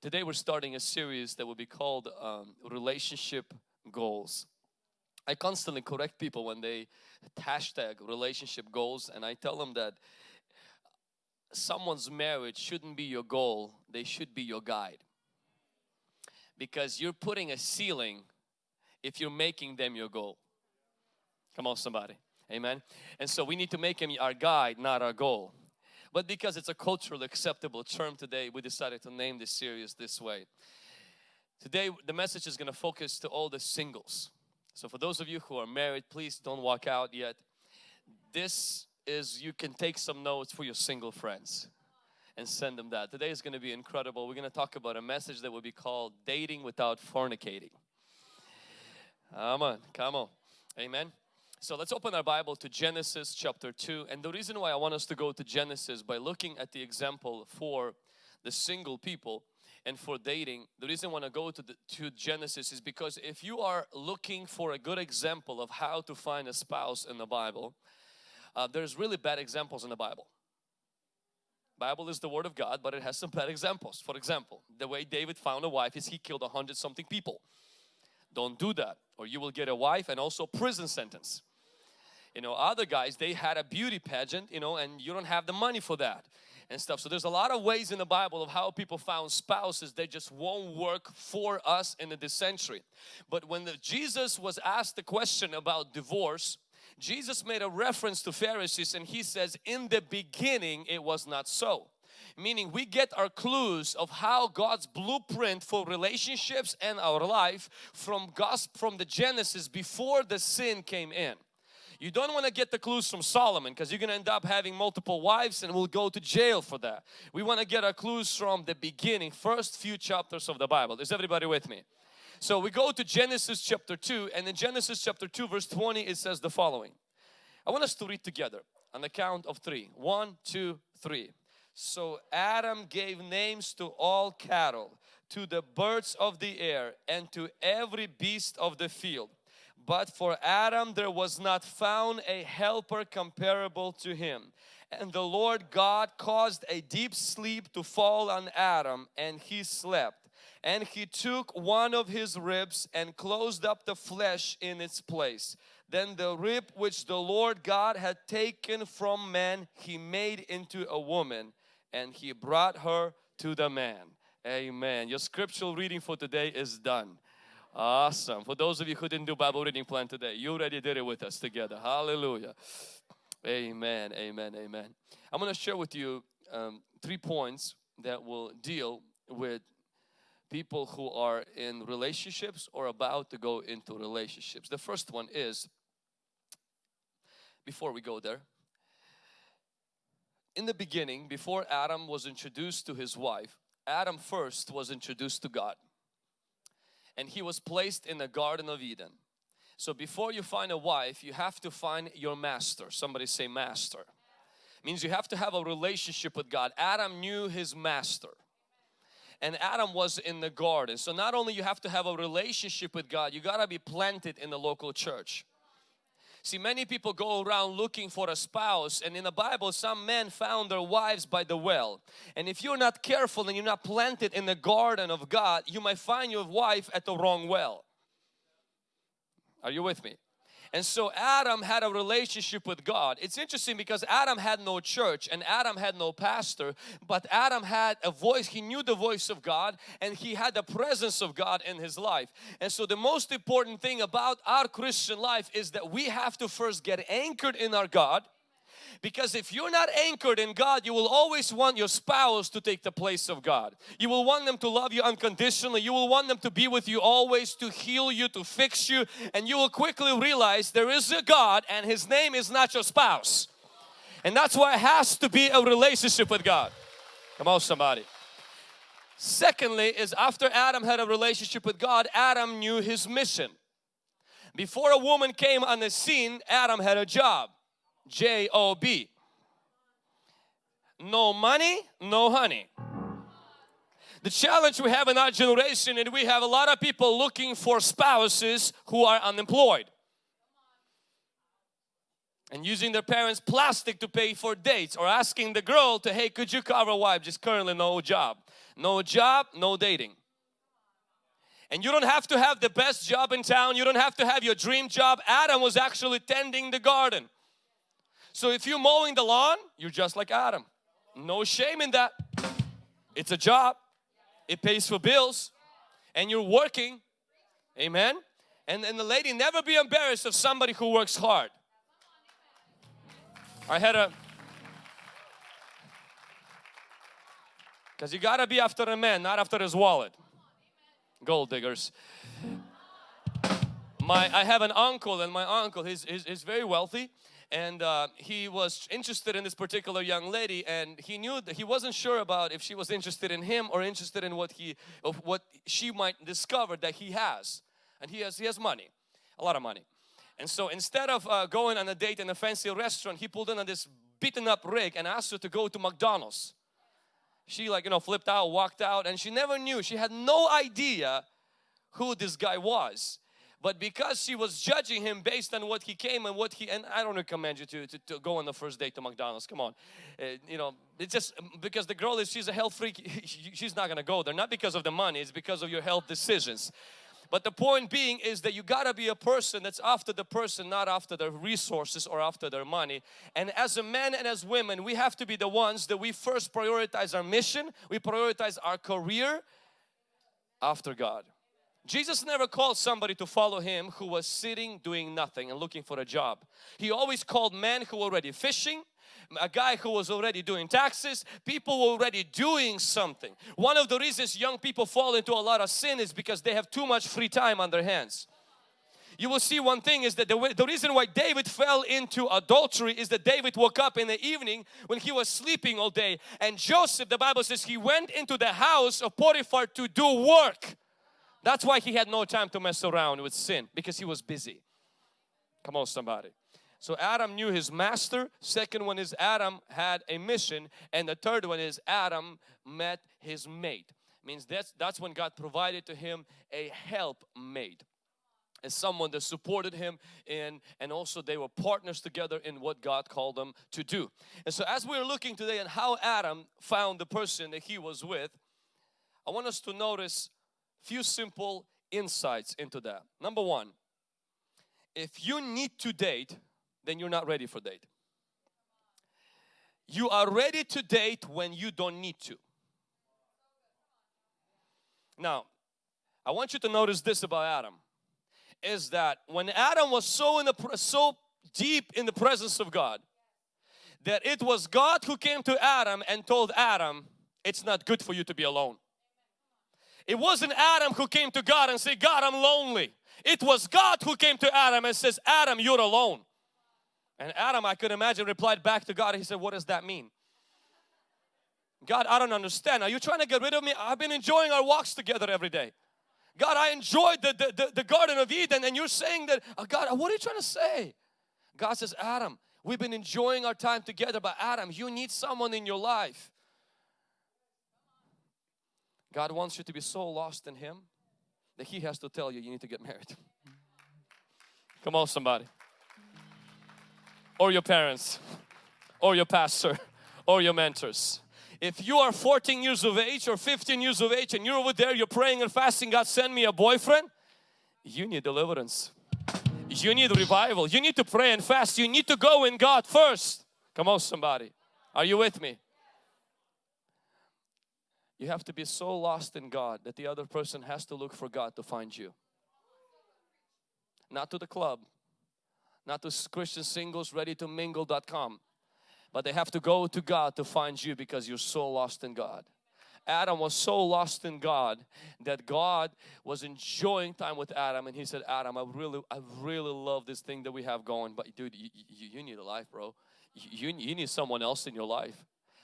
Today we're starting a series that will be called um, Relationship Goals. I constantly correct people when they hashtag relationship goals and I tell them that someone's marriage shouldn't be your goal, they should be your guide. Because you're putting a ceiling if you're making them your goal. Come on somebody. Amen. And so we need to make him our guide, not our goal. But because it's a culturally acceptable term today, we decided to name this series this way. Today, the message is going to focus to all the singles. So for those of you who are married, please don't walk out yet. This is, you can take some notes for your single friends and send them that. Today is going to be incredible. We're going to talk about a message that will be called Dating Without Fornicating. Come on, come on. Amen. So let's open our Bible to Genesis chapter 2. And the reason why I want us to go to Genesis by looking at the example for the single people and for dating, the reason I want to go to, the, to Genesis is because if you are looking for a good example of how to find a spouse in the Bible, uh, there's really bad examples in the Bible. Bible is the word of God, but it has some bad examples. For example, the way David found a wife is he killed a hundred something people. Don't do that or you will get a wife and also prison sentence you know other guys they had a beauty pageant you know and you don't have the money for that and stuff. So there's a lot of ways in the bible of how people found spouses they just won't work for us in this century but when the, jesus was asked the question about divorce jesus made a reference to pharisees and he says in the beginning it was not so. Meaning we get our clues of how God's blueprint for relationships and our life from gospel from the Genesis before the sin came in. You don't want to get the clues from Solomon because you're going to end up having multiple wives and we'll go to jail for that. We want to get our clues from the beginning, first few chapters of the Bible. Is everybody with me? So we go to Genesis chapter 2 and in Genesis chapter 2 verse 20 it says the following. I want us to read together on the count of three. One, two, three. So Adam gave names to all cattle, to the birds of the air and to every beast of the field. But for Adam there was not found a helper comparable to him. And the Lord God caused a deep sleep to fall on Adam and he slept. And he took one of his ribs and closed up the flesh in its place. Then the rib which the Lord God had taken from man he made into a woman and he brought her to the man. Amen. Your scriptural reading for today is done. Awesome. For those of you who didn't do Bible reading plan today, you already did it with us together. Hallelujah. Amen. Amen. Amen. I'm going to share with you um, three points that will deal with people who are in relationships or about to go into relationships. The first one is, before we go there, in the beginning, before Adam was introduced to his wife, Adam first was introduced to God and he was placed in the Garden of Eden. So before you find a wife, you have to find your master. Somebody say master. Means you have to have a relationship with God. Adam knew his master. And Adam was in the garden. So not only you have to have a relationship with God, you got to be planted in the local church. See, many people go around looking for a spouse and in the Bible some men found their wives by the well. And if you're not careful and you're not planted in the garden of God, you might find your wife at the wrong well. Are you with me? And so Adam had a relationship with God. It's interesting because Adam had no church and Adam had no pastor, but Adam had a voice. He knew the voice of God and he had the presence of God in his life. And so the most important thing about our Christian life is that we have to first get anchored in our God because if you're not anchored in God, you will always want your spouse to take the place of God. You will want them to love you unconditionally. You will want them to be with you always, to heal you, to fix you. And you will quickly realize there is a God and His name is not your spouse. And that's why it has to be a relationship with God. Come on somebody. Secondly is after Adam had a relationship with God, Adam knew his mission. Before a woman came on the scene, Adam had a job. J-O-B. No money, no honey. The challenge we have in our generation and we have a lot of people looking for spouses who are unemployed. and using their parents plastic to pay for dates or asking the girl to hey could you cover wife just currently no job no job no dating and you don't have to have the best job in town you don't have to have your dream job Adam was actually tending the garden so if you're mowing the lawn you're just like Adam. No shame in that. It's a job. It pays for bills. And you're working. Amen? And, and the lady never be embarrassed of somebody who works hard. I had a because you gotta be after a man not after his wallet. Gold diggers. My I have an uncle and my uncle he's, he's, he's very wealthy and uh, he was interested in this particular young lady and he knew that he wasn't sure about if she was interested in him or interested in what he of what she might discover that he has and he has he has money a lot of money and so instead of uh, going on a date in a fancy restaurant, he pulled in on this beaten up rig and asked her to go to McDonald's. She like, you know, flipped out, walked out and she never knew. She had no idea who this guy was. But because she was judging him based on what he came and what he, and I don't recommend you to, to, to go on the first date to McDonald's, come on. Uh, you know, it's just because the girl is, she's a health freak, she's not gonna go there. Not because of the money, it's because of your health decisions. But the point being is that you gotta be a person that's after the person, not after their resources or after their money. And as a man and as women, we have to be the ones that we first prioritize our mission, we prioritize our career after God. Jesus never called somebody to follow him who was sitting doing nothing and looking for a job. He always called men who were already fishing, a guy who was already doing taxes, people were already doing something. One of the reasons young people fall into a lot of sin is because they have too much free time on their hands. You will see one thing is that the, the reason why David fell into adultery is that David woke up in the evening when he was sleeping all day and Joseph, the Bible says he went into the house of Potiphar to do work. That's why he had no time to mess around with sin because he was busy. Come on somebody. So Adam knew his master. Second one is Adam had a mission. And the third one is Adam met his mate. Means that's, that's when God provided to him a helpmate as someone that supported him in and also they were partners together in what God called them to do. And so as we're looking today and how Adam found the person that he was with, I want us to notice few simple insights into that. Number one, if you need to date, then you're not ready for date. You are ready to date when you don't need to. Now, I want you to notice this about Adam is that when Adam was so in the so deep in the presence of God that it was God who came to Adam and told Adam it's not good for you to be alone. It wasn't Adam who came to God and said God I'm lonely. It was God who came to Adam and says Adam you're alone. And Adam, I could imagine, replied back to God. He said, What does that mean? God, I don't understand. Are you trying to get rid of me? I've been enjoying our walks together every day. God, I enjoyed the, the, the, the Garden of Eden and you're saying that, oh God, uh, what are you trying to say? God says, Adam, we've been enjoying our time together, but Adam, you need someone in your life. God wants you to be so lost in Him that He has to tell you, you need to get married. Come on, somebody or your parents or your pastor or your mentors. If you are 14 years of age or 15 years of age and you're over there, you're praying and fasting, God send me a boyfriend, you need deliverance. You need revival. You need to pray and fast. You need to go in God first. Come on somebody. Are you with me? You have to be so lost in God that the other person has to look for God to find you. Not to the club, not to Christian singles ready to mingle.com but they have to go to God to find you because you're so lost in God. Adam was so lost in God that God was enjoying time with Adam and he said Adam I really I really love this thing that we have going but dude you, you, you need a life bro you, you need someone else in your life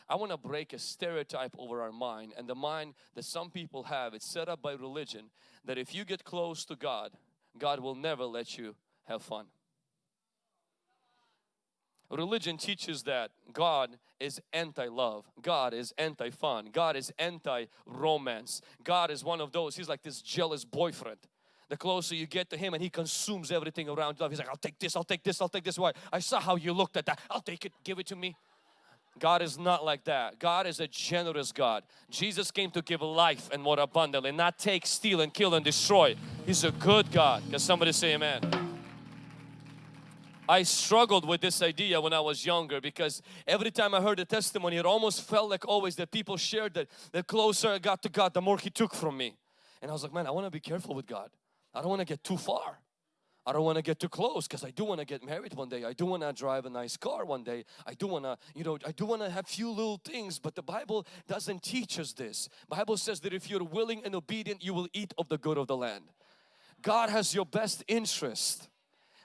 I want to break a stereotype over our mind and the mind that some people have it's set up by religion that if you get close to God God will never let you have fun Religion teaches that God is anti-love. God is anti-fun. God is anti-romance. God is one of those. He's like this jealous boyfriend the closer you get to Him and He consumes everything around you. He's like, I'll take this, I'll take this, I'll take this. Why? I saw how you looked at that. I'll take it, give it to me. God is not like that. God is a generous God. Jesus came to give life and more abundantly, not take, steal and kill and destroy. He's a good God. Can somebody say amen? I struggled with this idea when I was younger because every time I heard a testimony it almost felt like always that people shared that the closer I got to God the more He took from me. And I was like man I want to be careful with God. I don't want to get too far. I don't want to get too close because I do want to get married one day. I do want to drive a nice car one day. I do want to, you know, I do want to have few little things, but the Bible doesn't teach us this. Bible says that if you're willing and obedient, you will eat of the good of the land. God has your best interest.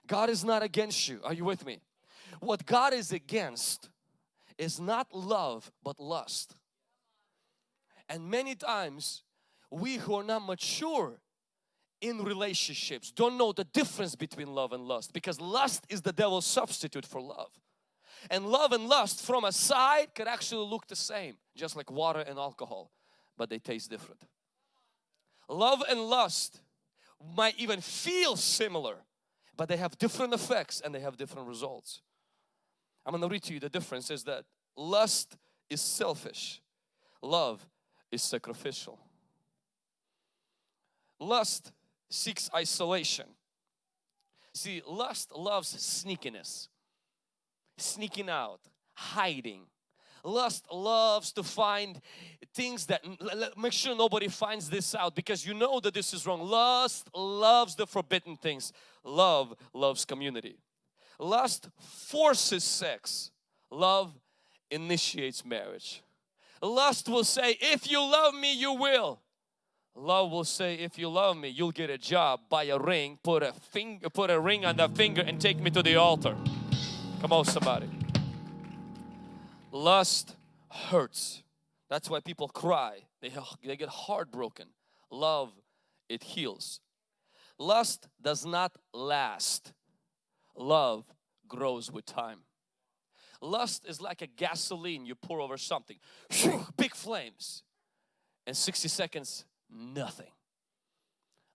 God is not against you. Are you with me? What God is against is not love but lust. And many times we who are not mature in relationships don't know the difference between love and lust because lust is the devil's substitute for love. And love and lust from a side could actually look the same just like water and alcohol but they taste different. Love and lust might even feel similar but they have different effects and they have different results. I'm going to read to you the difference is that lust is selfish, love is sacrificial. Lust seeks isolation. See, lust loves sneakiness, sneaking out, hiding. Lust loves to find things that make sure nobody finds this out because you know that this is wrong. Lust loves the forbidden things. Love loves community. Lust forces sex. Love initiates marriage. Lust will say, if you love me, you will. Love will say, if you love me, you'll get a job, buy a ring, put a finger, put a ring on the finger and take me to the altar. Come on somebody. Lust hurts. That's why people cry. They, they get heartbroken. Love, it heals. Lust does not last. Love grows with time. Lust is like a gasoline you pour over something. Big flames. And 60 seconds nothing.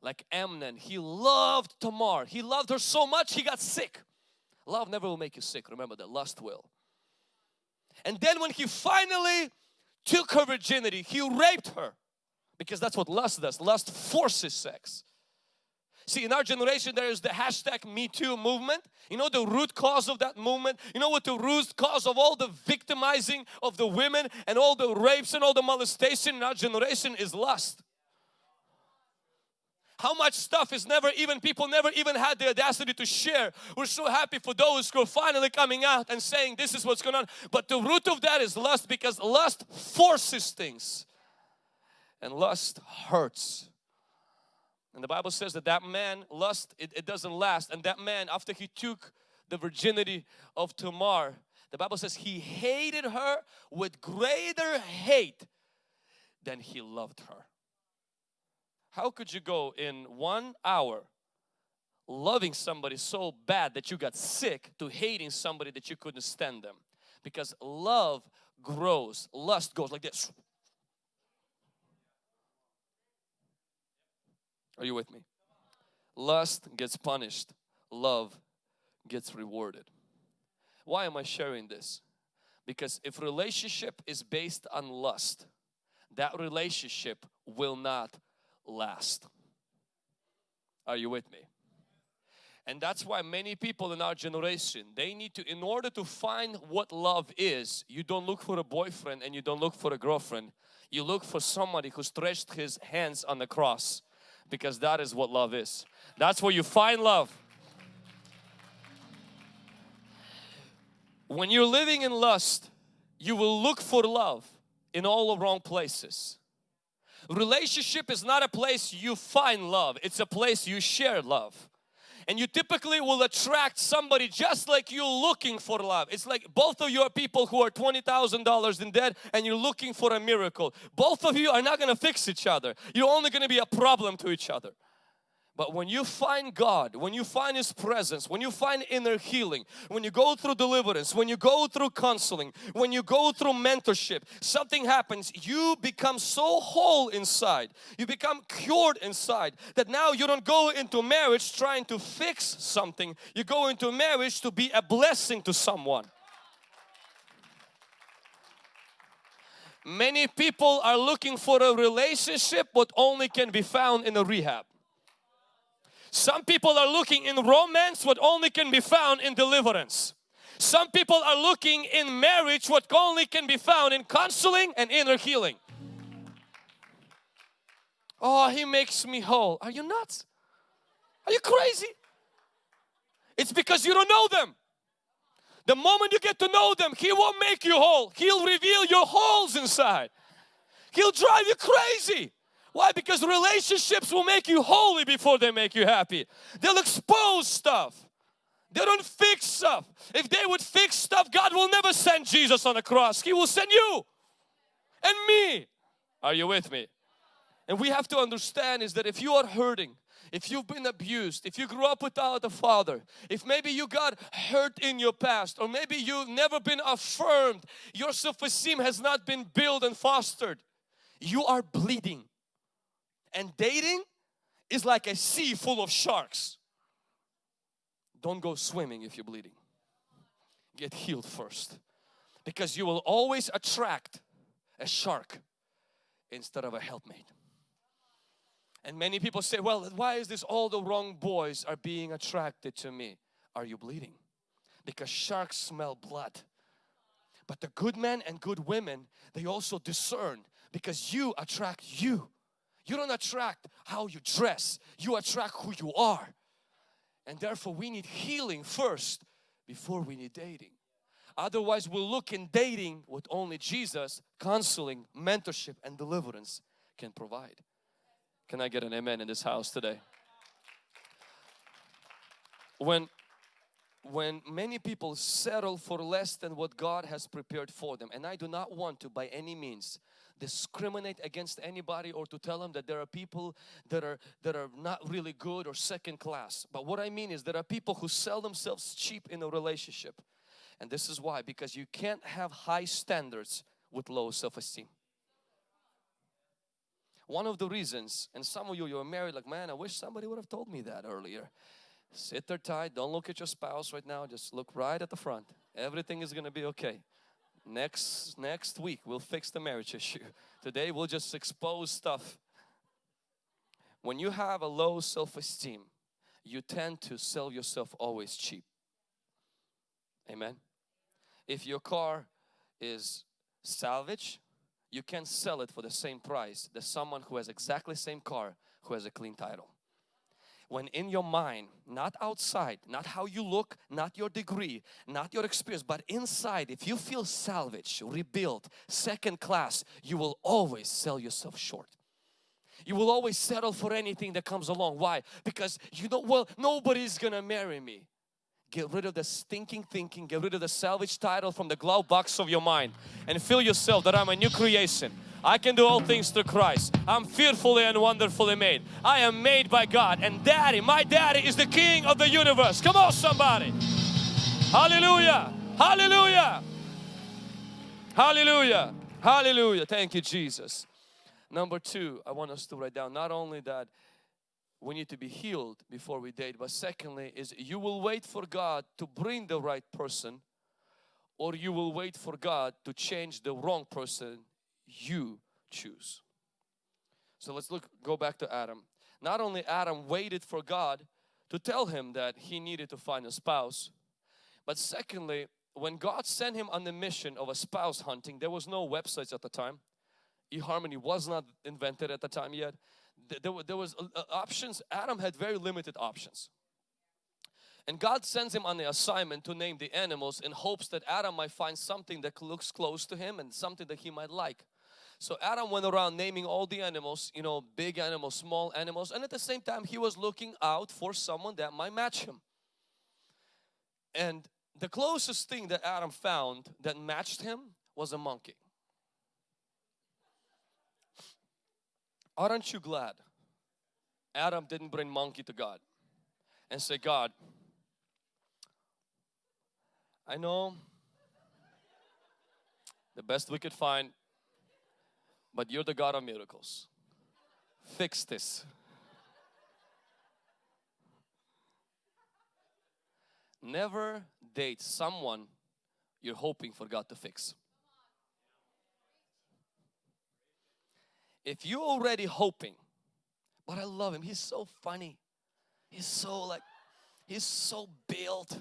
Like Amnon, he loved Tamar. He loved her so much he got sick. Love never will make you sick. Remember that. Lust will. And then when he finally took her virginity, he raped her. Because that's what lust does. Lust forces sex. See, in our generation, there is the hashtag Me movement. You know the root cause of that movement? You know what the root cause of all the victimizing of the women and all the rapes and all the molestation in our generation is lust how much stuff is never even people never even had the audacity to share. We're so happy for those who are finally coming out and saying this is what's going on. But the root of that is lust because lust forces things. And lust hurts. And the bible says that that man lust it, it doesn't last. And that man after he took the virginity of tamar the bible says he hated her with greater hate than he loved her how could you go in one hour loving somebody so bad that you got sick to hating somebody that you couldn't stand them? Because love grows, lust goes like this. Are you with me? Lust gets punished, love gets rewarded. Why am I sharing this? Because if relationship is based on lust, that relationship will not last. Are you with me? And that's why many people in our generation, they need to, in order to find what love is, you don't look for a boyfriend and you don't look for a girlfriend. You look for somebody who stretched his hands on the cross because that is what love is. That's where you find love. When you're living in lust, you will look for love in all the wrong places. Relationship is not a place you find love, it's a place you share love. And you typically will attract somebody just like you looking for love. It's like both of you are people who are $20,000 in debt and you're looking for a miracle. Both of you are not going to fix each other. You're only going to be a problem to each other. But when you find God, when you find His presence, when you find inner healing, when you go through deliverance, when you go through counseling, when you go through mentorship, something happens. You become so whole inside, you become cured inside that now you don't go into marriage trying to fix something. You go into marriage to be a blessing to someone. Many people are looking for a relationship what only can be found in a rehab. Some people are looking in romance what only can be found in deliverance. Some people are looking in marriage what only can be found in counseling and inner healing. Oh, he makes me whole. Are you nuts? Are you crazy? It's because you don't know them. The moment you get to know them, He won't make you whole. He'll reveal your holes inside. He'll drive you crazy. Why? Because relationships will make you holy before they make you happy. They'll expose stuff. They don't fix stuff. If they would fix stuff, God will never send Jesus on the cross. He will send you and me. Are you with me? And we have to understand is that if you are hurting, if you've been abused, if you grew up without a father, if maybe you got hurt in your past or maybe you've never been affirmed, your self-esteem has not been built and fostered, you are bleeding. And dating is like a sea full of sharks. Don't go swimming if you're bleeding. Get healed first. Because you will always attract a shark instead of a helpmate. And many people say, well, why is this all the wrong boys are being attracted to me? Are you bleeding? Because sharks smell blood. But the good men and good women, they also discern because you attract you. You don't attract how you dress, you attract who you are. And therefore we need healing first before we need dating. Otherwise we'll look in dating what only Jesus, counseling, mentorship and deliverance can provide. Can I get an amen in this house today? When when many people settle for less than what God has prepared for them. And I do not want to by any means discriminate against anybody or to tell them that there are people that are that are not really good or second class. But what I mean is there are people who sell themselves cheap in a relationship. And this is why because you can't have high standards with low self-esteem. One of the reasons and some of you you're married like man I wish somebody would have told me that earlier sit there tight. Don't look at your spouse right now. Just look right at the front. Everything is gonna be okay. Next next week we'll fix the marriage issue. Today we'll just expose stuff. When you have a low self-esteem you tend to sell yourself always cheap. Amen? If your car is salvage you can sell it for the same price that someone who has exactly same car who has a clean title when in your mind, not outside, not how you look, not your degree, not your experience, but inside, if you feel salvaged, rebuilt, second class, you will always sell yourself short. You will always settle for anything that comes along. Why? Because you know, well, nobody's gonna marry me. Get rid of the stinking thinking, get rid of the salvage title from the glove box of your mind and feel yourself that I'm a new creation. I can do all things through Christ. I'm fearfully and wonderfully made. I am made by God and daddy, my daddy is the king of the universe. Come on somebody. Hallelujah. Hallelujah. Hallelujah. Hallelujah. Thank you Jesus. Number two, I want us to write down not only that we need to be healed before we date, but secondly is you will wait for God to bring the right person or you will wait for God to change the wrong person you choose. So let's look go back to Adam. Not only Adam waited for God to tell him that he needed to find a spouse, but secondly, when God sent him on the mission of a spouse hunting, there was no websites at the time. eHarmony was not invented at the time yet. There, there was uh, uh, options. Adam had very limited options. And God sends him on the assignment to name the animals in hopes that Adam might find something that looks close to him and something that he might like. So Adam went around naming all the animals, you know, big animals, small animals, and at the same time he was looking out for someone that might match him. And the closest thing that Adam found that matched him was a monkey. Aren't you glad Adam didn't bring monkey to God and say, God, I know the best we could find, but you're the God of miracles. Fix this. Never date someone you're hoping for God to fix. If you're already hoping, but I love him, he's so funny. He's so like, he's so built.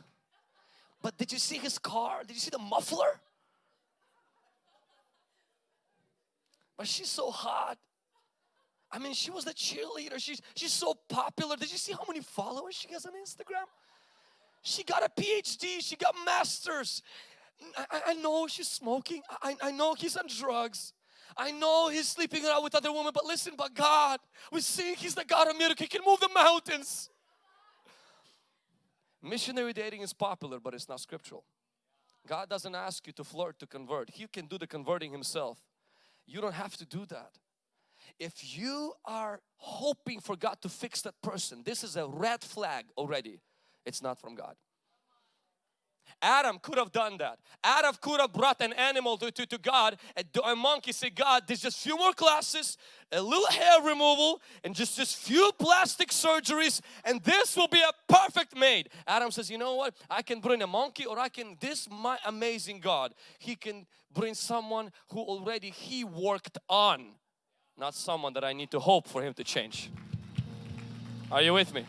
But did you see his car? Did you see the muffler? But she's so hot. I mean, she was the cheerleader. She's, she's so popular. Did you see how many followers she has on Instagram? She got a PhD. She got masters. I, I know she's smoking. I, I know he's on drugs. I know he's sleeping around with other women, but listen, but God, we see He's the God of miracles. He can move the mountains. Missionary dating is popular, but it's not scriptural. God doesn't ask you to flirt to convert. He can do the converting Himself. You don't have to do that. If you are hoping for God to fix that person, this is a red flag already. It's not from God. Adam could have done that. Adam could have brought an animal to, to, to God. A, a monkey said, God, there's just few more classes, a little hair removal, and just, just few plastic surgeries, and this will be a perfect mate. Adam says, you know what? I can bring a monkey or I can, this my amazing God, He can bring someone who already He worked on, not someone that I need to hope for Him to change. Are you with me?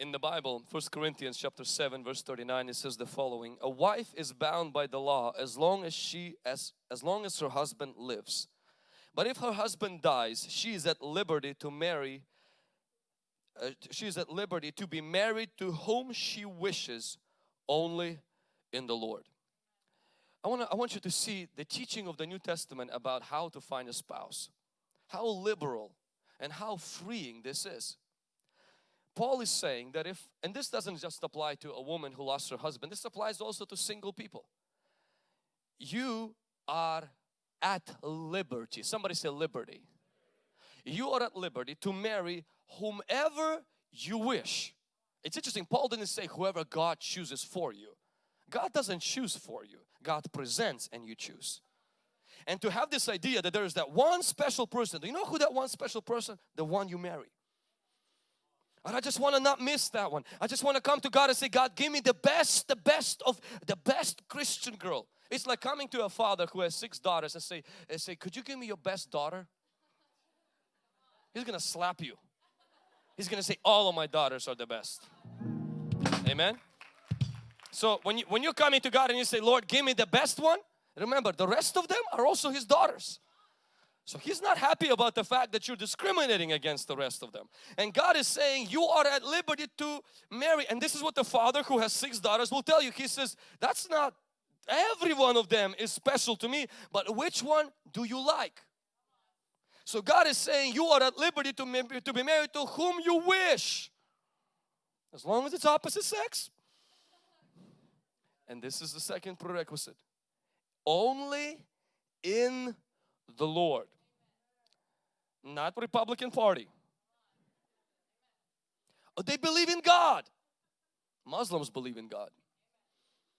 In the Bible, First Corinthians chapter 7 verse 39 it says the following A wife is bound by the law as long as she as as long as her husband lives. But if her husband dies she is at liberty to marry uh, she is at liberty to be married to whom she wishes only in the Lord. I want I want you to see the teaching of the New Testament about how to find a spouse how liberal and how freeing this is Paul is saying that if, and this doesn't just apply to a woman who lost her husband, this applies also to single people. You are at liberty. Somebody say liberty. You are at liberty to marry whomever you wish. It's interesting, Paul didn't say whoever God chooses for you. God doesn't choose for you. God presents and you choose. And to have this idea that there is that one special person, do you know who that one special person? The one you marry. And I just want to not miss that one. I just want to come to God and say, God, give me the best, the best of the best Christian girl. It's like coming to a father who has six daughters and say, and say, could you give me your best daughter? He's gonna slap you. He's gonna say, all of my daughters are the best. Amen. So when you when you're coming to God and you say, Lord, give me the best one, remember the rest of them are also His daughters. So he's not happy about the fact that you're discriminating against the rest of them. And God is saying you are at liberty to marry. And this is what the father who has six daughters will tell you. He says, that's not every one of them is special to me, but which one do you like? So God is saying you are at liberty to, to be married to whom you wish. As long as it's opposite sex. And this is the second prerequisite. Only in the Lord not Republican Party. Oh, they believe in God. Muslims believe in God.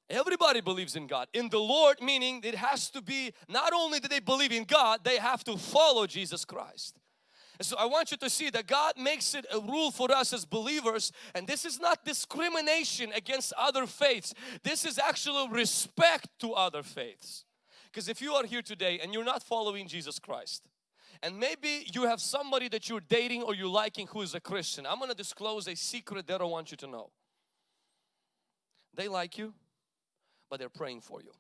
Everybody believes in God. In the Lord meaning it has to be not only do they believe in God, they have to follow Jesus Christ. And so I want you to see that God makes it a rule for us as believers and this is not discrimination against other faiths. This is actually respect to other faiths. Because if you are here today and you're not following Jesus Christ, and maybe you have somebody that you're dating or you're liking who is a Christian. I'm going to disclose a secret they don't want you to know. They like you, but they're praying for you.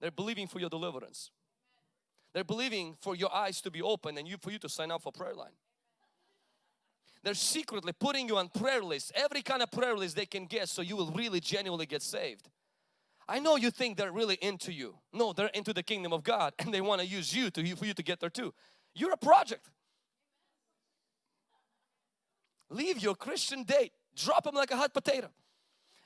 They're believing for your deliverance. They're believing for your eyes to be open and you for you to sign up for prayer line. They're secretly putting you on prayer lists, every kind of prayer list they can get so you will really genuinely get saved. I know you think they're really into you. No, they're into the kingdom of God and they want to use you to for you to get there too. You're a project. Leave your Christian date. Drop them like a hot potato.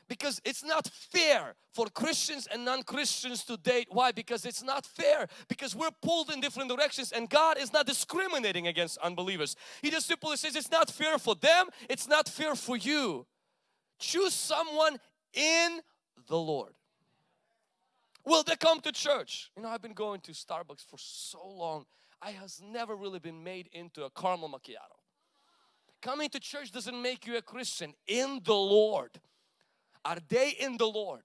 because it's not fair for Christians and non-Christians to date. Why? Because it's not fair. Because we're pulled in different directions and God is not discriminating against unbelievers. He just simply says it's not fair for them, it's not fair for you. Choose someone in the Lord. Will they come to church? You know, I've been going to Starbucks for so long. I has never really been made into a caramel macchiato. Coming to church doesn't make you a Christian in the Lord. Are they in the Lord?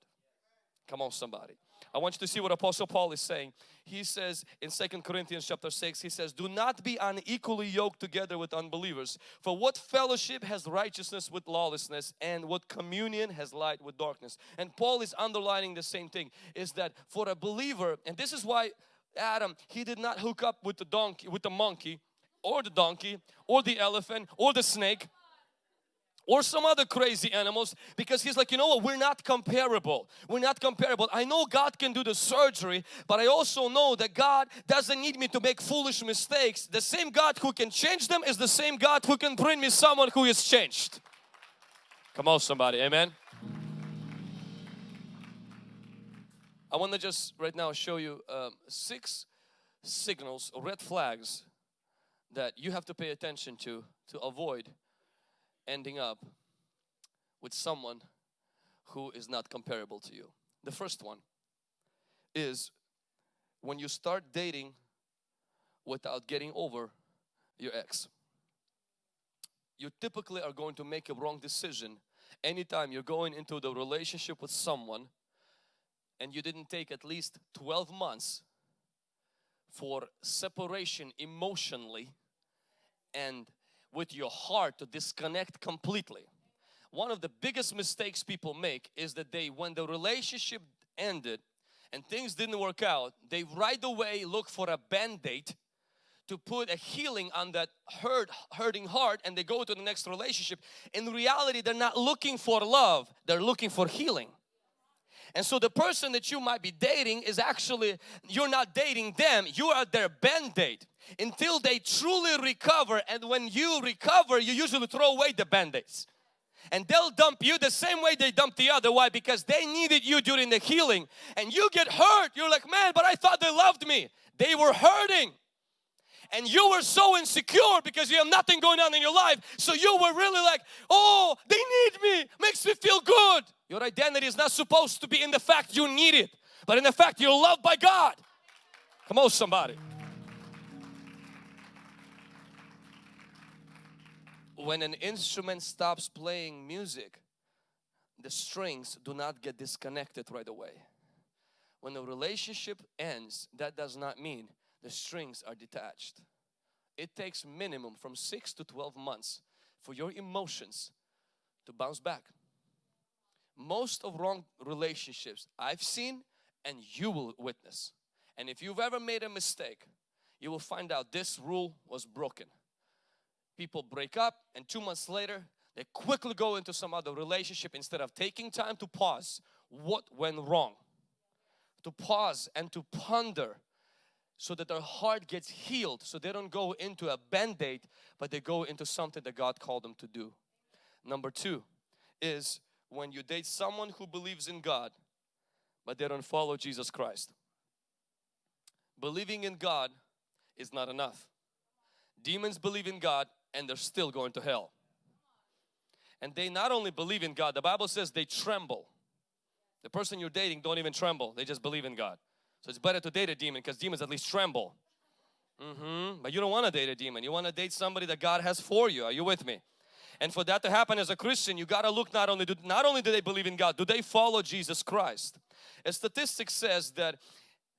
Come on somebody. I want you to see what Apostle Paul is saying. He says in Second Corinthians chapter 6, he says, Do not be unequally yoked together with unbelievers. For what fellowship has righteousness with lawlessness and what communion has light with darkness? And Paul is underlining the same thing, is that for a believer, and this is why Adam, he did not hook up with the donkey, with the monkey or the donkey or the elephant or the snake or some other crazy animals because he's like you know what? We're not comparable. We're not comparable. I know God can do the surgery but I also know that God doesn't need me to make foolish mistakes. The same God who can change them is the same God who can bring me someone who is changed. Come on somebody. Amen? I want to just right now show you um, six signals red flags that you have to pay attention to to avoid ending up with someone who is not comparable to you. The first one is when you start dating without getting over your ex. You typically are going to make a wrong decision anytime you're going into the relationship with someone and you didn't take at least 12 months for separation emotionally and with your heart to disconnect completely. One of the biggest mistakes people make is that they, when the relationship ended and things didn't work out, they right away look for a band-aid to put a healing on that hurt, hurting heart and they go to the next relationship. In reality, they're not looking for love, they're looking for healing. And so the person that you might be dating is actually, you're not dating them, you are their band-aid until they truly recover. And when you recover you usually throw away the band-aids. And they'll dump you the same way they dumped the other. Why? Because they needed you during the healing. And you get hurt. You're like man but I thought they loved me. They were hurting. And you were so insecure because you have nothing going on in your life. So you were really like oh they need me. Makes me feel good. Your identity is not supposed to be in the fact you need it but in the fact you're loved by God. Come on somebody when an instrument stops playing music, the strings do not get disconnected right away. When a relationship ends, that does not mean the strings are detached. It takes minimum from 6 to 12 months for your emotions to bounce back. Most of wrong relationships I've seen and you will witness. And if you've ever made a mistake, you will find out this rule was broken people break up and two months later they quickly go into some other relationship instead of taking time to pause what went wrong to pause and to ponder so that their heart gets healed so they don't go into a band-aid but they go into something that God called them to do. Number two is when you date someone who believes in God but they don't follow Jesus Christ. Believing in God is not enough. Demons believe in God and they're still going to hell. And they not only believe in God, the Bible says they tremble. The person you're dating don't even tremble, they just believe in God. So it's better to date a demon because demons at least tremble. Mm -hmm. But you don't want to date a demon. You want to date somebody that God has for you. Are you with me? And for that to happen as a Christian, you got to look not only do, not only do they believe in God, do they follow Jesus Christ? A statistic says that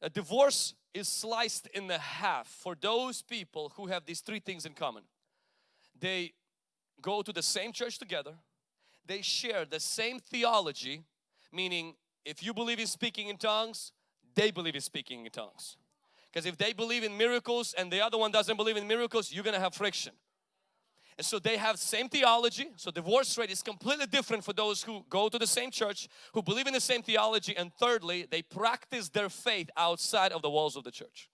a divorce is sliced in the half for those people who have these three things in common they go to the same church together. They share the same theology meaning if you believe in speaking in tongues they believe in speaking in tongues. Because if they believe in miracles and the other one doesn't believe in miracles you're gonna have friction. And so they have same theology so divorce rate is completely different for those who go to the same church who believe in the same theology and thirdly they practice their faith outside of the walls of the church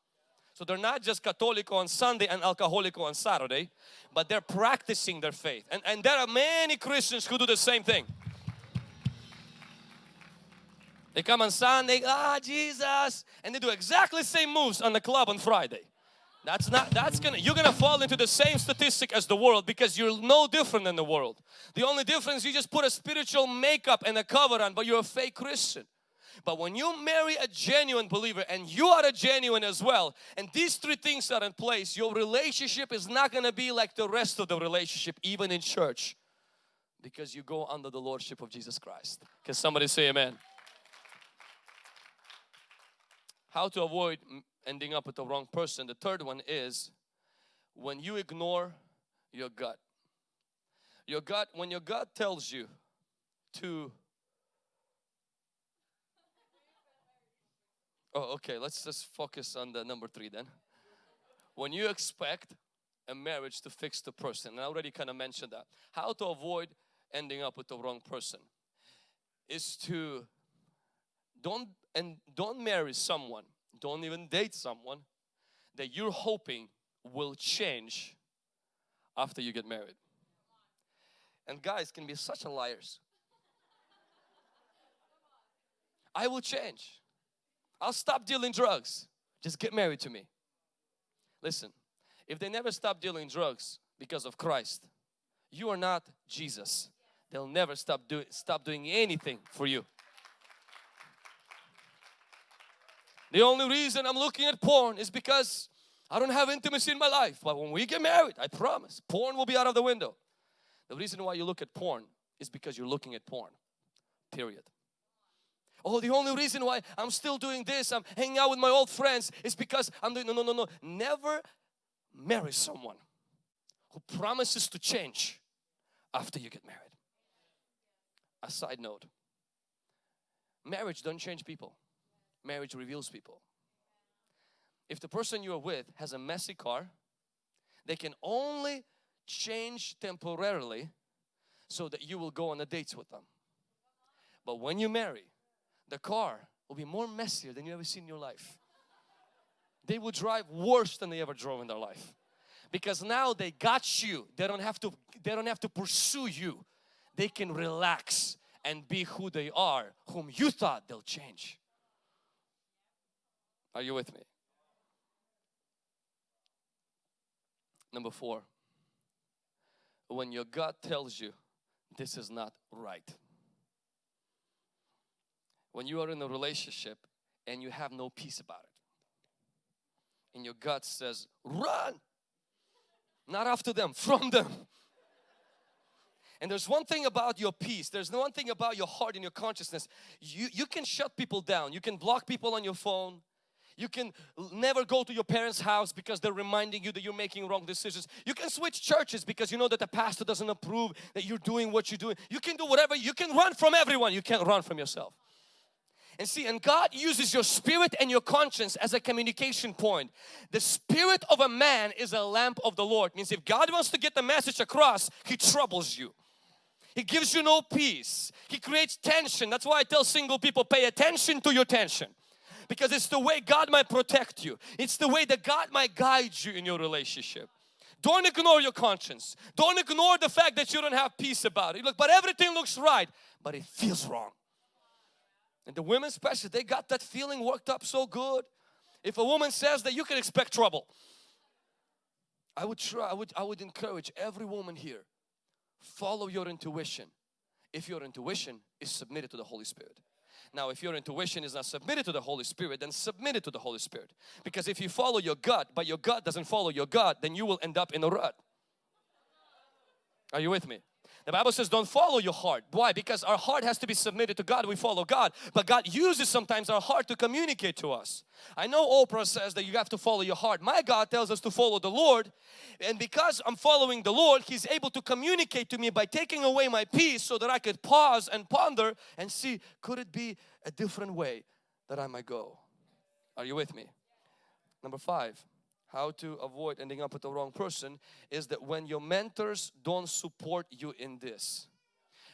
so they're not just Catholic on Sunday and alcoholic on Saturday, but they're practicing their faith. And, and there are many Christians who do the same thing. They come on Sunday, ah, Jesus, and they do exactly the same moves on the club on Friday. That's not, that's gonna, you're gonna fall into the same statistic as the world because you're no different than the world. The only difference, you just put a spiritual makeup and a cover on, but you're a fake Christian. But when you marry a genuine believer and you are a genuine as well, and these three things are in place, your relationship is not gonna be like the rest of the relationship, even in church, because you go under the Lordship of Jesus Christ. Can somebody say amen? How to avoid ending up with the wrong person. The third one is when you ignore your gut. Your gut, when your gut tells you to Oh, okay, let's just focus on the number three then. When you expect a marriage to fix the person, and I already kind of mentioned that. How to avoid ending up with the wrong person is to don't and don't marry someone don't even date someone that you're hoping will change after you get married. And guys can be such a liars. I will change. I'll stop dealing drugs. Just get married to me. Listen, if they never stop dealing drugs because of Christ, you are not Jesus. They'll never stop, do, stop doing anything for you. The only reason I'm looking at porn is because I don't have intimacy in my life. But when we get married, I promise, porn will be out of the window. The reason why you look at porn is because you're looking at porn. Period. Oh, the only reason why I'm still doing this, I'm hanging out with my old friends, is because I'm doing, no, no, no, no. Never marry someone who promises to change after you get married. A side note, marriage don't change people marriage reveals people. If the person you are with has a messy car, they can only change temporarily so that you will go on the dates with them. But when you marry, the car will be more messier than you ever seen in your life. They will drive worse than they ever drove in their life. Because now they got you. They don't have to they don't have to pursue you. They can relax and be who they are, whom you thought they'll change. Are you with me? Number four, when your gut tells you this is not right. When you are in a relationship and you have no peace about it, and your gut says, run, not after them, from them. And there's one thing about your peace, there's one thing about your heart and your consciousness. You, you can shut people down, you can block people on your phone, you can never go to your parents' house because they're reminding you that you're making wrong decisions. You can switch churches because you know that the pastor doesn't approve that you're doing what you're doing. You can do whatever. You can run from everyone. You can't run from yourself. And see, and God uses your spirit and your conscience as a communication point. The spirit of a man is a lamp of the Lord. Means if God wants to get the message across, He troubles you. He gives you no peace. He creates tension. That's why I tell single people, pay attention to your tension because it's the way God might protect you. It's the way that God might guide you in your relationship. Don't ignore your conscience. Don't ignore the fact that you don't have peace about it. Look, but everything looks right, but it feels wrong. And the women especially, they got that feeling worked up so good. If a woman says that you can expect trouble. I would try, I would, I would encourage every woman here, follow your intuition. If your intuition is submitted to the Holy Spirit. Now if your intuition is not submitted to the Holy Spirit then submit it to the Holy Spirit. Because if you follow your gut but your gut doesn't follow your gut then you will end up in a rut. Are you with me? The Bible says don't follow your heart. Why? Because our heart has to be submitted to God. We follow God. But God uses sometimes our heart to communicate to us. I know Oprah says that you have to follow your heart. My God tells us to follow the Lord. And because I'm following the Lord, He's able to communicate to me by taking away my peace so that I could pause and ponder and see, could it be a different way that I might go? Are you with me? Number five, how to avoid ending up with the wrong person is that when your mentors don't support you in this.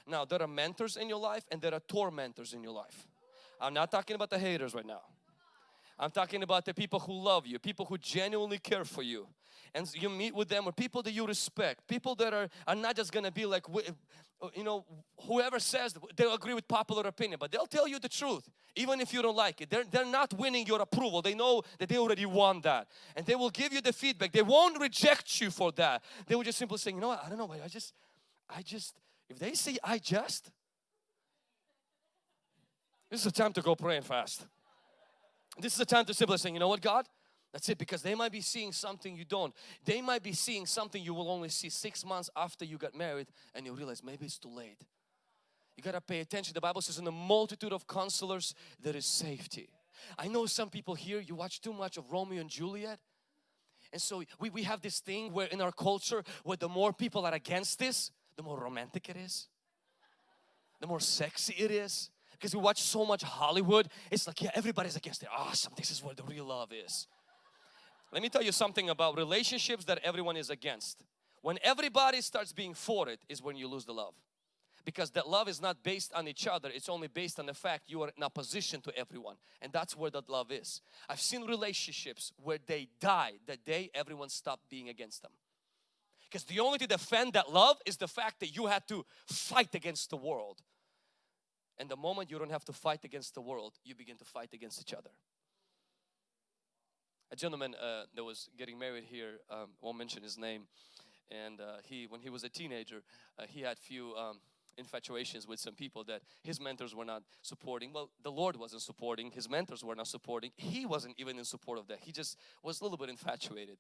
Now there are mentors in your life and there are tormentors in your life. I'm not talking about the haters right now. I'm talking about the people who love you, people who genuinely care for you. And you meet with them or people that you respect people that are, are not just gonna be like uh, you know whoever says they'll agree with popular opinion but they'll tell you the truth even if you don't like it. They're, they're not winning your approval. They know that they already won that. And they will give you the feedback. They won't reject you for that. They will just simply say you know what? I don't know I just I just if they say I just this is a time to go pray and fast. This is a time to simply say you know what God that's it because they might be seeing something you don't. They might be seeing something you will only see six months after you got married and you realize maybe it's too late. You got to pay attention. The Bible says in the multitude of counselors there is safety. I know some people here you watch too much of Romeo and Juliet and so we, we have this thing where in our culture where the more people are against this the more romantic it is. The more sexy it is because we watch so much Hollywood it's like yeah everybody's against it. Awesome this is where the real love is. Let me tell you something about relationships that everyone is against. When everybody starts being for it is when you lose the love. Because that love is not based on each other, it's only based on the fact you are in opposition to everyone. And that's where that love is. I've seen relationships where they die the day everyone stopped being against them. Because the only to defend that love is the fact that you had to fight against the world. And the moment you don't have to fight against the world, you begin to fight against each other a gentleman uh, that was getting married here, um, won't mention his name, and uh, he, when he was a teenager, uh, he had few um, infatuations with some people that his mentors were not supporting. Well, the Lord wasn't supporting, his mentors were not supporting. He wasn't even in support of that. He just was a little bit infatuated,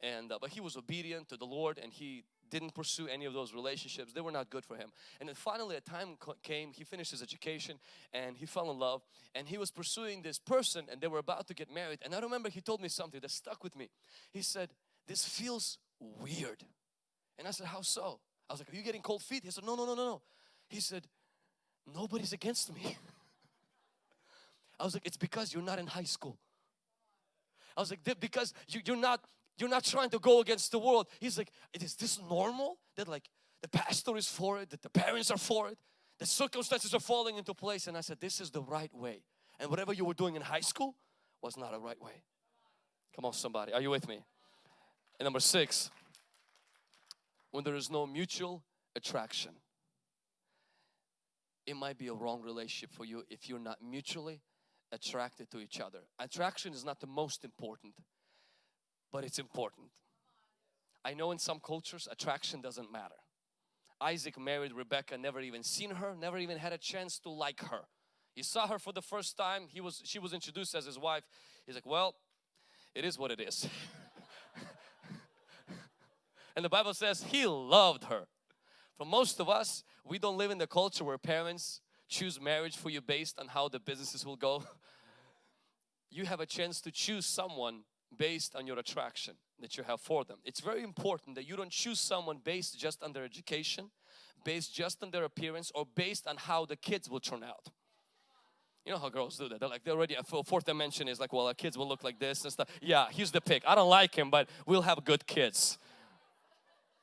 and uh, but he was obedient to the Lord, and he didn't pursue any of those relationships. They were not good for him. And then finally a time came, he finished his education and he fell in love and he was pursuing this person and they were about to get married. And I remember he told me something that stuck with me. He said, this feels weird. And I said, how so? I was like, are you getting cold feet? He said, no, no, no, no, no. He said, nobody's against me. I was like, it's because you're not in high school. I was like, because you, you're not you're not trying to go against the world. He's like, is this normal? That like the pastor is for it, that the parents are for it, the circumstances are falling into place. And I said, this is the right way. And whatever you were doing in high school was not a right way. Come on somebody, are you with me? And number six, when there is no mutual attraction, it might be a wrong relationship for you if you're not mutually attracted to each other. Attraction is not the most important but it's important. I know in some cultures attraction doesn't matter. Isaac married Rebecca, never even seen her, never even had a chance to like her. He saw her for the first time, he was, she was introduced as his wife. He's like, well, it is what it is. and the Bible says he loved her. For most of us, we don't live in the culture where parents choose marriage for you based on how the businesses will go. You have a chance to choose someone based on your attraction that you have for them. It's very important that you don't choose someone based just on their education, based just on their appearance or based on how the kids will turn out. You know how girls do that. They're like, they're already, fourth dimension is like, well, our kids will look like this and stuff. Yeah, here's the pick. I don't like him, but we'll have good kids.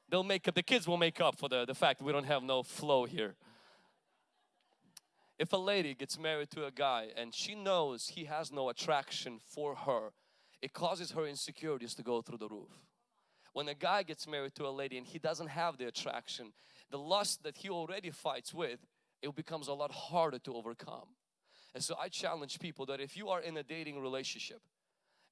They'll make up, the kids will make up for the, the fact we don't have no flow here. If a lady gets married to a guy and she knows he has no attraction for her, it causes her insecurities to go through the roof. When a guy gets married to a lady and he doesn't have the attraction, the lust that he already fights with, it becomes a lot harder to overcome. And so I challenge people that if you are in a dating relationship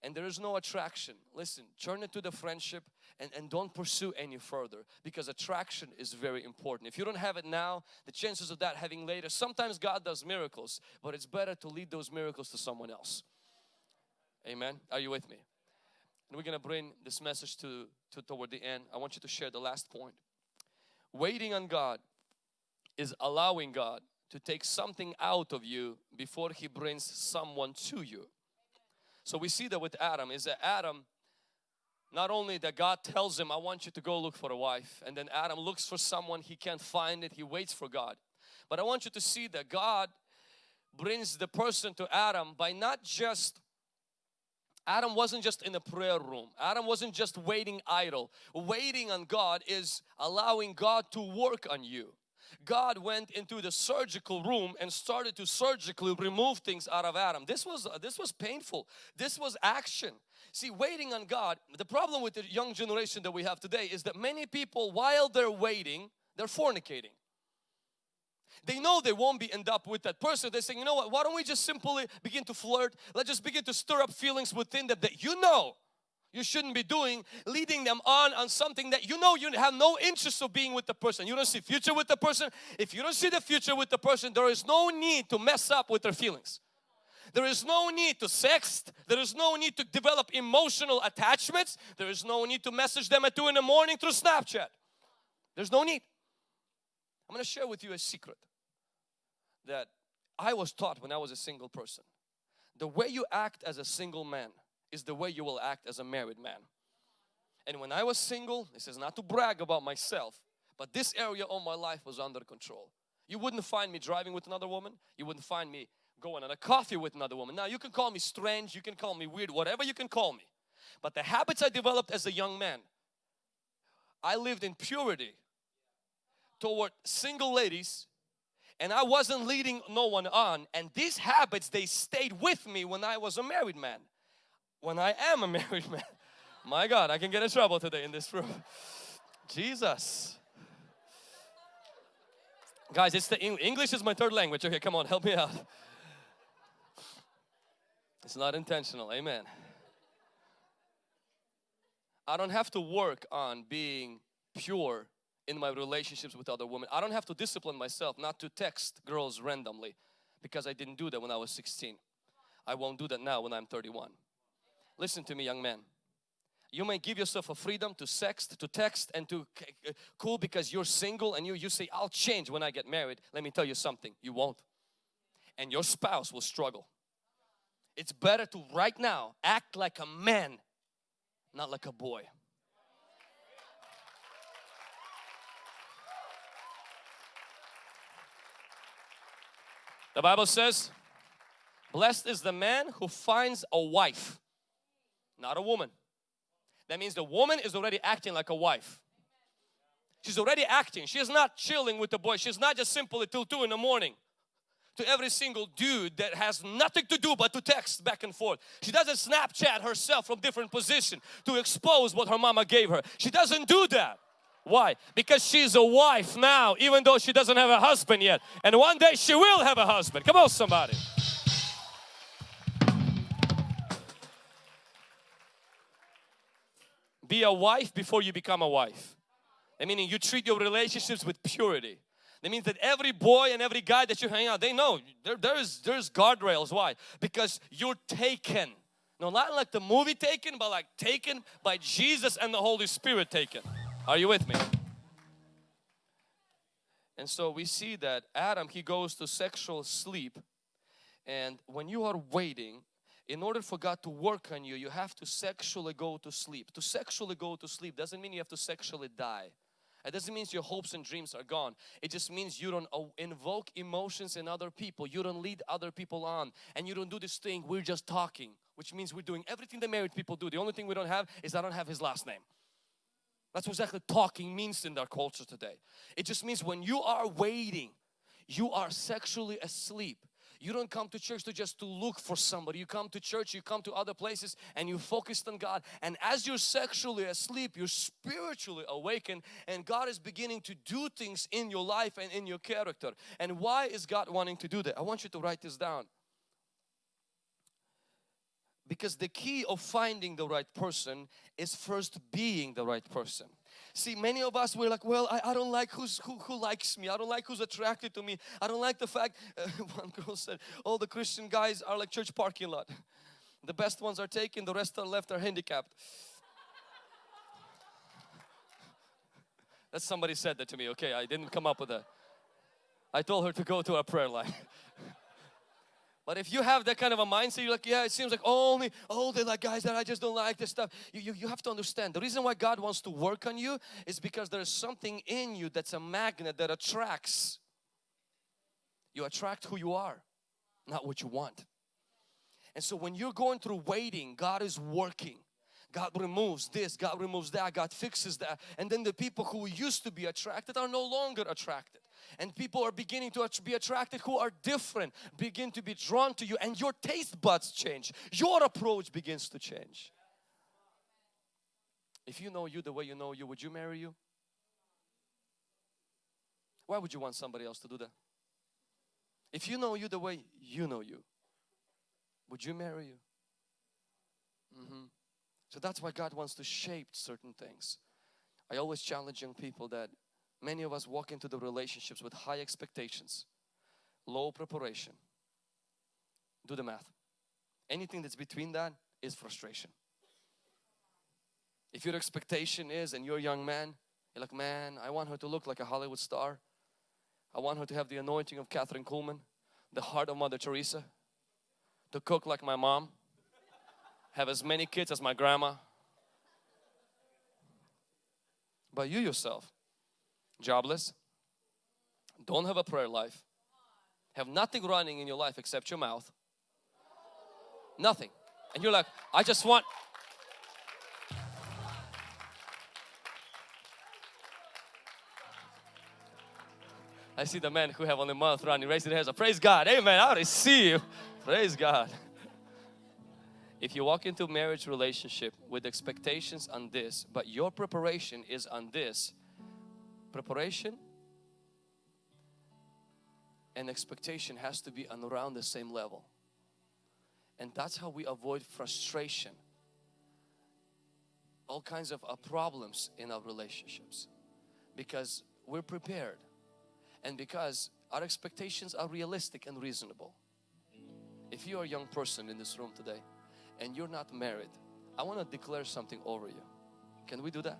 and there is no attraction, listen, turn it to the friendship and, and don't pursue any further because attraction is very important. If you don't have it now, the chances of that having later, sometimes God does miracles, but it's better to lead those miracles to someone else. Amen. Are you with me? And we're going to bring this message to, to toward the end. I want you to share the last point. Waiting on God is allowing God to take something out of you before He brings someone to you. So we see that with Adam is that Adam not only that God tells him I want you to go look for a wife and then Adam looks for someone he can't find it he waits for God but I want you to see that God brings the person to Adam by not just Adam wasn't just in a prayer room. Adam wasn't just waiting idle. Waiting on God is allowing God to work on you. God went into the surgical room and started to surgically remove things out of Adam. This was this was painful. This was action. See, waiting on God, the problem with the young generation that we have today is that many people while they're waiting, they're fornicating. They know they won't be end up with that person. They say, you know what, why don't we just simply begin to flirt? Let's just begin to stir up feelings within them that you know you shouldn't be doing leading them on on something that you know you have no interest of being with the person. You don't see future with the person. If you don't see the future with the person there is no need to mess up with their feelings. There is no need to sext. There is no need to develop emotional attachments. There is no need to message them at 2 in the morning through snapchat. There's no need. I'm going to share with you a secret that i was taught when i was a single person the way you act as a single man is the way you will act as a married man. And when I was single, this is not to brag about myself, but this area of my life was under control. You wouldn't find me driving with another woman. You wouldn't find me going on a coffee with another woman. Now you can call me strange, you can call me weird, whatever you can call me. But the habits I developed as a young man, I lived in purity toward single ladies and I wasn't leading no one on and these habits they stayed with me when I was a married man when I am a married man. My God, I can get in trouble today in this room. Jesus. Guys, it's the English is my third language. Okay, come on, help me out. It's not intentional. Amen. I don't have to work on being pure in my relationships with other women. I don't have to discipline myself not to text girls randomly because I didn't do that when I was 16. I won't do that now when I'm 31. Listen to me young man. You may give yourself a freedom to sext, to text and to cool because you're single and you, you say, I'll change when I get married. Let me tell you something, you won't. And your spouse will struggle. It's better to right now act like a man, not like a boy. The Bible says, blessed is the man who finds a wife not a woman. That means the woman is already acting like a wife. She's already acting. She's not chilling with the boy. She's not just simply till 2 in the morning to every single dude that has nothing to do but to text back and forth. She doesn't Snapchat herself from different position to expose what her mama gave her. She doesn't do that. Why? Because she's a wife now even though she doesn't have a husband yet. And one day she will have a husband. Come on somebody. Be a wife before you become a wife. I meaning you treat your relationships with purity. That means that every boy and every guy that you hang out, they know there, there's there's guardrails. Why? Because you're taken. No, not like the movie taken, but like taken by Jesus and the Holy Spirit taken. Are you with me? And so we see that Adam, he goes to sexual sleep. And when you are waiting, in order for God to work on you, you have to sexually go to sleep. To sexually go to sleep doesn't mean you have to sexually die. It doesn't mean your hopes and dreams are gone. It just means you don't uh, invoke emotions in other people. You don't lead other people on. And you don't do this thing, we're just talking. Which means we're doing everything the married people do. The only thing we don't have is I don't have his last name. That's what exactly talking means in our culture today. It just means when you are waiting, you are sexually asleep. You don't come to church to just to look for somebody. You come to church, you come to other places and you focused on God. And as you're sexually asleep, you're spiritually awakened and God is beginning to do things in your life and in your character. And why is God wanting to do that? I want you to write this down. Because the key of finding the right person is first being the right person. See, many of us we're like, well, I, I don't like who's, who, who likes me. I don't like who's attracted to me. I don't like the fact, uh, one girl said, all the Christian guys are like church parking lot. The best ones are taken, the rest are left are handicapped. That somebody said that to me. Okay, I didn't come up with that. I told her to go to a prayer line. But if you have that kind of a mindset, you're like, yeah, it seems like only, oh, they like guys that I just don't like this stuff. You, you, you have to understand the reason why God wants to work on you is because there's something in you that's a magnet that attracts. You attract who you are, not what you want. And so when you're going through waiting, God is working. God removes this, God removes that, God fixes that. And then the people who used to be attracted are no longer attracted. And people are beginning to be attracted who are different begin to be drawn to you and your taste buds change. Your approach begins to change. If you know you the way you know you would you marry you? Why would you want somebody else to do that? If you know you the way you know you would you marry you? Mm -hmm. so that's why God wants to shape certain things. I always challenge young people that many of us walk into the relationships with high expectations, low preparation. Do the math. Anything that's between that is frustration. If your expectation is, and you're a young man, you're like, man, I want her to look like a Hollywood star. I want her to have the anointing of Kathryn Kuhlman, the heart of Mother Teresa, to cook like my mom, have as many kids as my grandma, but you yourself, jobless, don't have a prayer life, have nothing running in your life except your mouth, nothing. And you're like, I just want, I see the men who have only mouth running, raise their hands up. Praise God. Amen. I receive. Praise God. If you walk into marriage relationship with expectations on this, but your preparation is on this, preparation and expectation has to be on around the same level. And that's how we avoid frustration, all kinds of uh, problems in our relationships because we're prepared and because our expectations are realistic and reasonable. If you're a young person in this room today and you're not married, I want to declare something over you. Can we do that?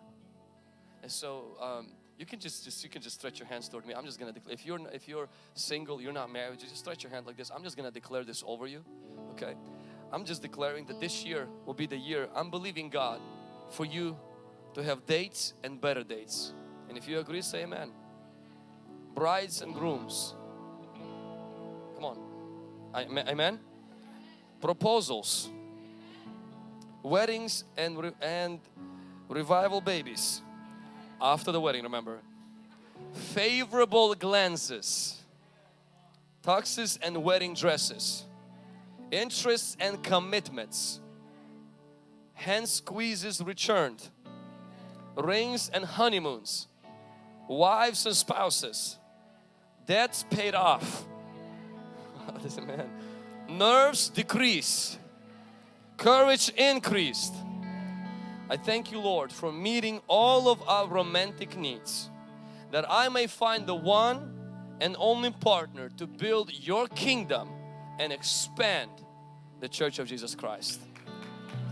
And so um, you can just, just you can just stretch your hands toward me. I'm just gonna declare. If you're if you're single, you're not married, just stretch your hand like this. I'm just gonna declare this over you. Okay. I'm just declaring that this year will be the year. I'm believing God for you to have dates and better dates. And if you agree, say Amen. Brides and grooms. Come on. Amen. Proposals weddings and, re and revival babies after the wedding remember favorable glances tuxes and wedding dresses interests and commitments hand squeezes returned rings and honeymoons wives and spouses debts paid off man nerves decrease courage increased. I thank you Lord for meeting all of our romantic needs that I may find the one and only partner to build your kingdom and expand the Church of Jesus Christ.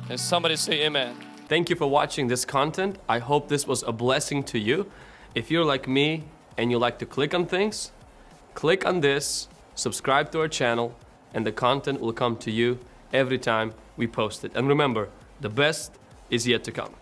And somebody say amen. Thank you for watching this content. I hope this was a blessing to you. If you're like me and you like to click on things, click on this, subscribe to our channel and the content will come to you every time we post it. And remember, the best is yet to come.